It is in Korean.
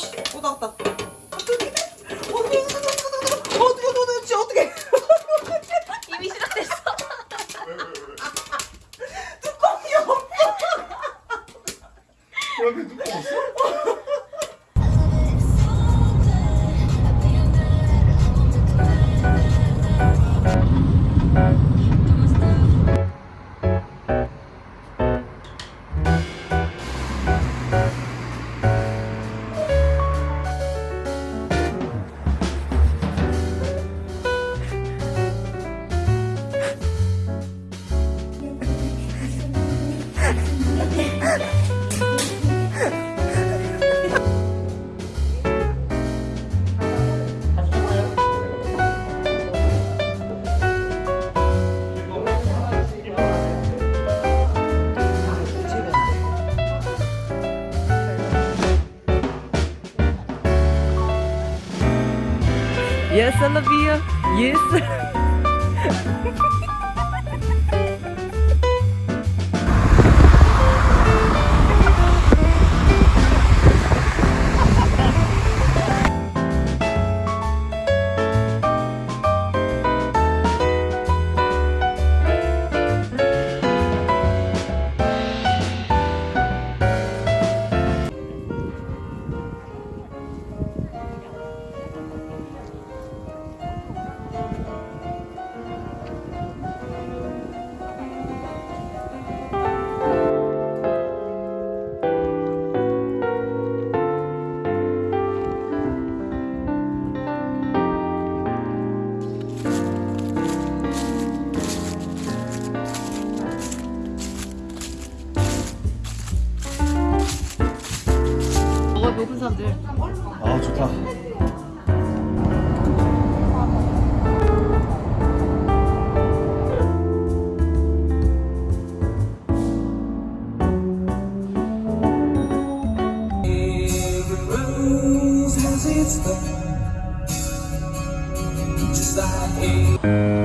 씨, 또 나왔다. 어떻게? 어떻게? 어떻게 도대체 어떻게? 이미 시작됐어. 뚜껑이 없어. 그런데 뚜껑 없어? Yes, I love you. Yes. 녹은 사람들. 아 좋다. Just like